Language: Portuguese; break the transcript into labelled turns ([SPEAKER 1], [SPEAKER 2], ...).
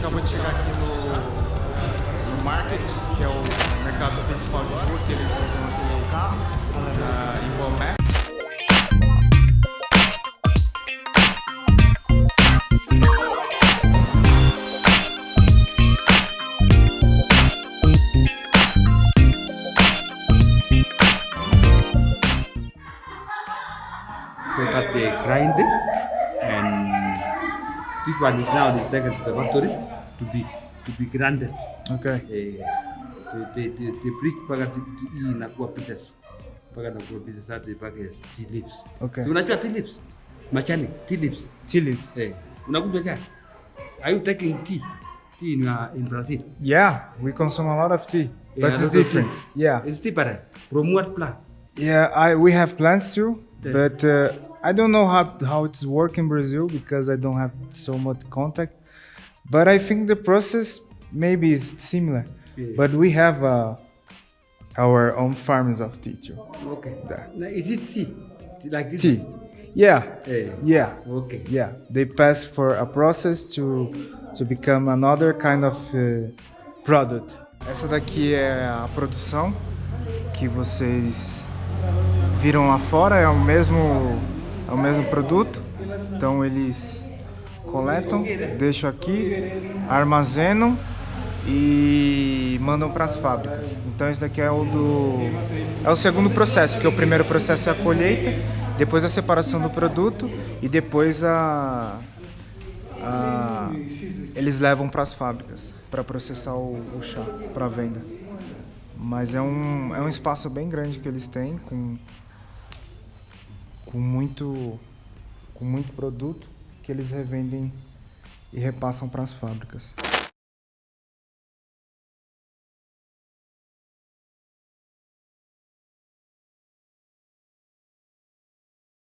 [SPEAKER 1] acabou de chegar aqui no, no Market, que é o mercado principal de rua que eles usam aqui no carro, na, em Bomé.
[SPEAKER 2] So that they eh, grind it and this one is now is taken to the factory to be to be grinded.
[SPEAKER 1] Okay.
[SPEAKER 2] Eh, they, they, they, they break mpaka hii inakuwa pieces mpaka inakuwa pieces hadi mpaka tea leaves.
[SPEAKER 1] Okay. So
[SPEAKER 2] unajua tea leaves? Machani, tea leaves.
[SPEAKER 1] Tea leaves. Eh,
[SPEAKER 2] unakunywa chai? Are you taking tea? Tea in, uh, in Brazil?
[SPEAKER 1] Yeah, we consume a lot of tea, Yeah, but it's different. Yeah.
[SPEAKER 2] It's different. From what plant?
[SPEAKER 1] Yeah, I we have plans too, Yeah. but uh, I don't know how how it's work in Brazil because I don't have so much contact. But I think the process maybe is similar.
[SPEAKER 2] Yeah. But
[SPEAKER 1] we have uh, our own farms of tea too.
[SPEAKER 2] Okay. Now, is it tea? Like this? Tea.
[SPEAKER 1] Yeah.
[SPEAKER 2] Eh,
[SPEAKER 1] Yeah.
[SPEAKER 2] Okay.
[SPEAKER 1] Yeah. They pass for a process to to become another kind of uh, product. Essa daqui é a produção que vocês viram lá fora, é o mesmo é o mesmo produto. Então eles coletam, deixam aqui, armazenam e mandam para as fábricas. Então esse daqui é o do é o segundo processo, porque o primeiro processo é a colheita, depois a separação do produto e depois a, a- eles levam para as fábricas para processar o, o chá para venda. Mas é um é um espaço bem grande que eles têm com com muito com muito produto que eles revendem e repassam para as fábricas.